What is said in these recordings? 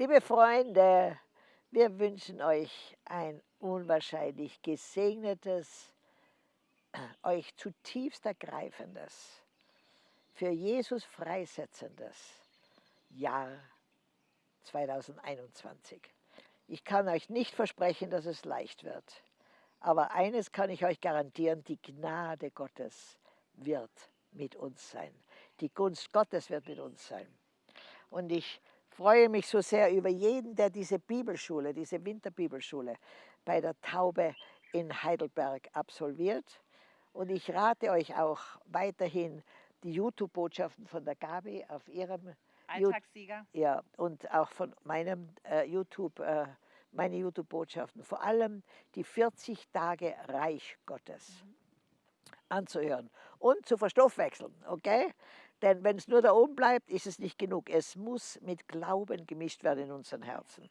Liebe Freunde, wir wünschen euch ein unwahrscheinlich gesegnetes, euch zutiefst ergreifendes, für Jesus freisetzendes Jahr 2021. Ich kann euch nicht versprechen, dass es leicht wird. Aber eines kann ich euch garantieren, die Gnade Gottes wird mit uns sein. Die Gunst Gottes wird mit uns sein. Und ich freue mich so sehr über jeden, der diese Bibelschule, diese Winterbibelschule bei der Taube in Heidelberg absolviert. Und ich rate euch auch weiterhin die YouTube-Botschaften von der Gabi auf ihrem Alltagssieger. ja, und auch von meinem äh, YouTube, äh, meine YouTube-Botschaften, vor allem die 40 Tage Reich Gottes mhm. Anzuhören und zu verstoffwechseln, okay? Denn wenn es nur da oben bleibt, ist es nicht genug. Es muss mit Glauben gemischt werden in unseren Herzen.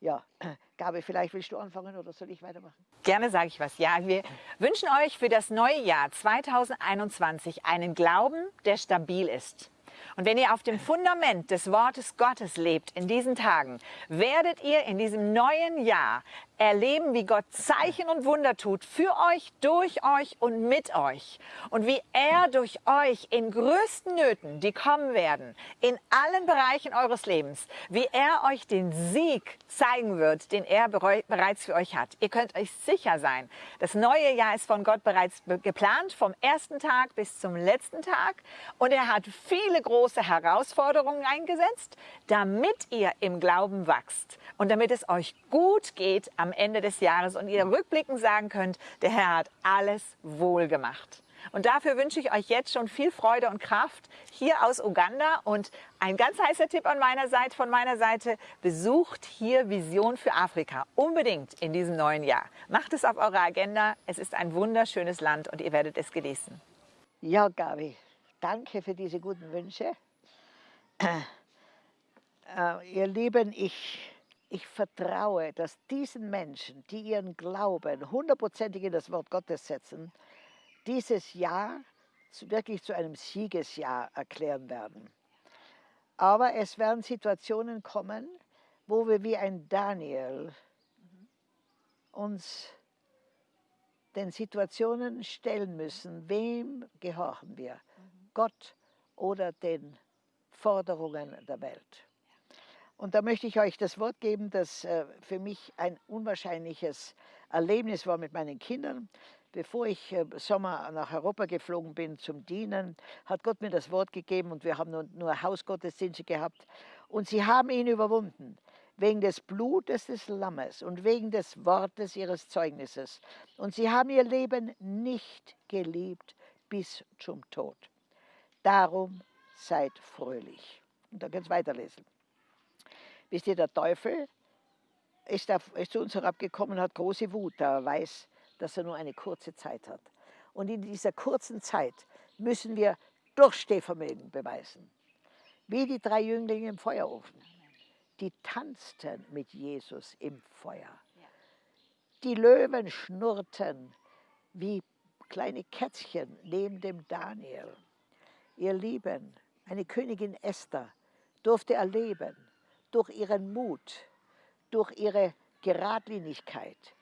Ja, Gabi, vielleicht willst du anfangen oder soll ich weitermachen? Gerne sage ich was. Ja, wir wünschen euch für das neue Jahr 2021 einen Glauben, der stabil ist. Und wenn ihr auf dem Fundament des Wortes Gottes lebt in diesen Tagen, werdet ihr in diesem neuen Jahr erleben, wie Gott Zeichen und Wunder tut für euch, durch euch und mit euch. Und wie er durch euch in größten Nöten, die kommen werden, in allen Bereichen eures Lebens, wie er euch den Sieg zeigen wird, den er bereits für euch hat. Ihr könnt euch sicher sein, das neue Jahr ist von Gott bereits geplant, vom ersten Tag bis zum letzten Tag. Und er hat viele große Herausforderungen eingesetzt, damit ihr im Glauben wachst und damit es euch gut geht am Ende des Jahres und ihr rückblickend sagen könnt, der Herr hat alles wohl gemacht. Und dafür wünsche ich euch jetzt schon viel Freude und Kraft hier aus Uganda. Und ein ganz heißer Tipp an meiner Seite, von meiner Seite, besucht hier Vision für Afrika. Unbedingt in diesem neuen Jahr. Macht es auf eurer Agenda. Es ist ein wunderschönes Land und ihr werdet es genießen. Ja, Gabi, danke für diese guten Wünsche. Äh, ihr Lieben, ich ich vertraue, dass diesen Menschen, die ihren Glauben hundertprozentig in das Wort Gottes setzen, dieses Jahr wirklich zu einem Siegesjahr erklären werden. Aber es werden Situationen kommen, wo wir wie ein Daniel uns den Situationen stellen müssen, wem gehorchen wir? Gott oder den Forderungen der Welt? Und da möchte ich euch das Wort geben, das äh, für mich ein unwahrscheinliches Erlebnis war mit meinen Kindern. Bevor ich äh, Sommer nach Europa geflogen bin zum Dienen, hat Gott mir das Wort gegeben und wir haben nur, Hausgottesdienste gehabt. Und sie haben ihn überwunden wegen des Blutes des Lammes und wegen des Wortes ihres Zeugnisses. Und sie haben ihr Leben nicht geliebt bis zum Tod. Darum seid fröhlich. Und da könnt ihr weiterlesen. Wisst ihr, der Teufel ist, da, ist zu uns herabgekommen und hat große Wut, da er weiß, dass er nur eine kurze Zeit hat. Und in dieser kurzen Zeit müssen wir Durchstehvermögen beweisen. Wie die drei Jünglinge im Feuerofen. Die tanzten mit Jesus im Feuer. Die Löwen schnurrten wie kleine Kätzchen neben dem Daniel. Ihr Lieben, eine Königin Esther durfte erleben, durch ihren Mut, durch ihre Geradlinigkeit,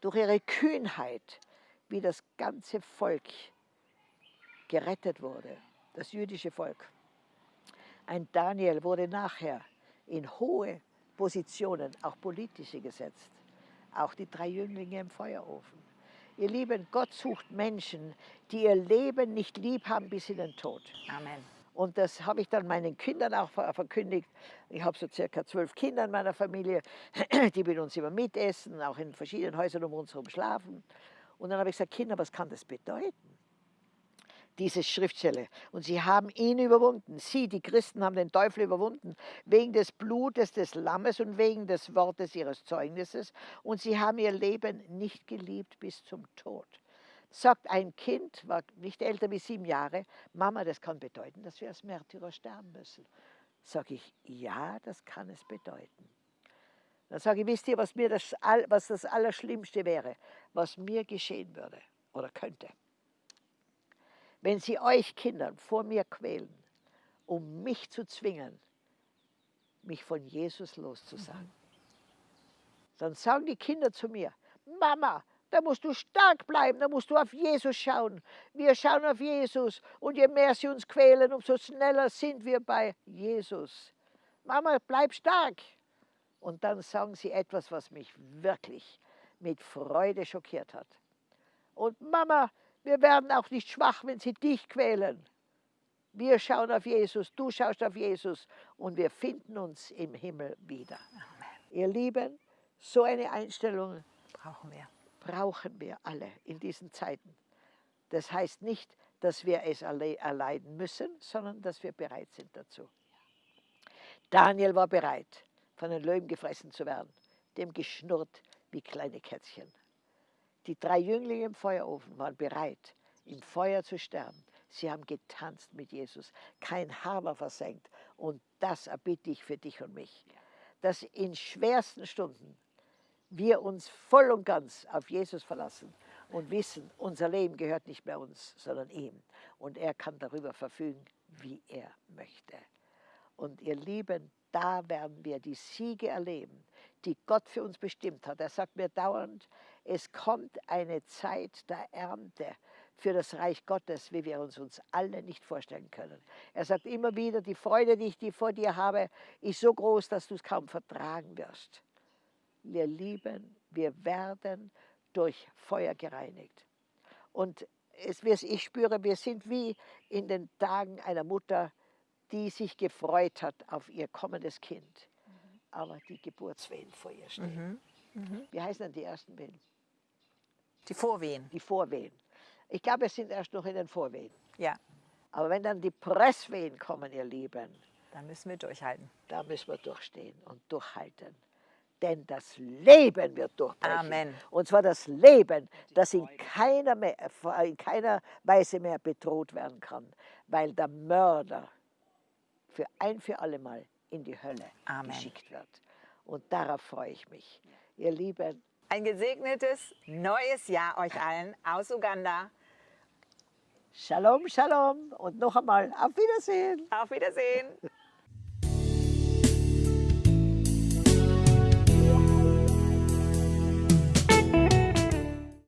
durch ihre Kühnheit, wie das ganze Volk gerettet wurde, das jüdische Volk. Ein Daniel wurde nachher in hohe Positionen, auch politische, gesetzt. Auch die drei Jünglinge im Feuerofen. Ihr Lieben, Gott sucht Menschen, die ihr Leben nicht lieb haben bis in den Tod. Amen. Und das habe ich dann meinen Kindern auch verkündigt. Ich habe so circa zwölf Kinder in meiner Familie, die mit uns immer mitessen, auch in verschiedenen Häusern um uns herum schlafen. Und dann habe ich gesagt, Kinder, was kann das bedeuten? Diese Schriftstelle. Und sie haben ihn überwunden. Sie, die Christen, haben den Teufel überwunden, wegen des Blutes des Lammes und wegen des Wortes ihres Zeugnisses. Und sie haben ihr Leben nicht geliebt bis zum Tod sagt ein Kind, war nicht älter wie sieben Jahre, Mama, das kann bedeuten, dass wir als Märtyrer sterben müssen. Sage ich, ja, das kann es bedeuten. Dann sage ich, wisst ihr, was, mir das, was das Allerschlimmste wäre, was mir geschehen würde oder könnte? Wenn sie euch Kindern vor mir quälen, um mich zu zwingen, mich von Jesus loszusagen. Dann sagen die Kinder zu mir, Mama, da musst du stark bleiben, da musst du auf Jesus schauen. Wir schauen auf Jesus und je mehr sie uns quälen, umso schneller sind wir bei Jesus. Mama, bleib stark. Und dann sagen sie etwas, was mich wirklich mit Freude schockiert hat. Und Mama, wir werden auch nicht schwach, wenn sie dich quälen. Wir schauen auf Jesus, du schaust auf Jesus und wir finden uns im Himmel wieder. Amen. Ihr Lieben, so eine Einstellung brauchen wir. Brauchen wir alle in diesen Zeiten. Das heißt nicht, dass wir es erleiden müssen, sondern dass wir bereit sind dazu. Daniel war bereit, von den Löwen gefressen zu werden, dem geschnurrt wie kleine Kätzchen. Die drei Jünglinge im Feuerofen waren bereit, im Feuer zu sterben. Sie haben getanzt mit Jesus. Kein Haar war versenkt. Und das erbitte ich für dich und mich. Dass in schwersten Stunden wir uns voll und ganz auf Jesus verlassen und wissen, unser Leben gehört nicht mehr uns, sondern ihm. Und er kann darüber verfügen, wie er möchte. Und ihr Lieben, da werden wir die Siege erleben, die Gott für uns bestimmt hat. Er sagt mir dauernd, es kommt eine Zeit der Ernte für das Reich Gottes, wie wir uns uns alle nicht vorstellen können. Er sagt immer wieder, die Freude, die ich vor dir habe, ist so groß, dass du es kaum vertragen wirst. Wir lieben, wir werden durch Feuer gereinigt. Und es, ich spüre, wir sind wie in den Tagen einer Mutter, die sich gefreut hat auf ihr kommendes Kind, mhm. aber die Geburtswehen vor ihr stehen. Mhm. Mhm. Wie heißen denn die ersten Wehen? Die Vorwehen. Die Vorwehen. Ich glaube, wir sind erst noch in den Vorwehen. Ja. Aber wenn dann die Presswehen kommen, ihr Lieben, dann müssen wir durchhalten. Da müssen wir durchstehen und durchhalten. Denn das Leben wird durchbrechen. Amen. Und zwar das Leben, das in keiner, mehr, in keiner Weise mehr bedroht werden kann, weil der Mörder für ein für alle Mal in die Hölle Amen. geschickt wird. Und darauf freue ich mich. Ihr Lieben, ein gesegnetes neues Jahr euch allen aus Uganda. Shalom, Shalom und noch einmal auf Wiedersehen. Auf Wiedersehen.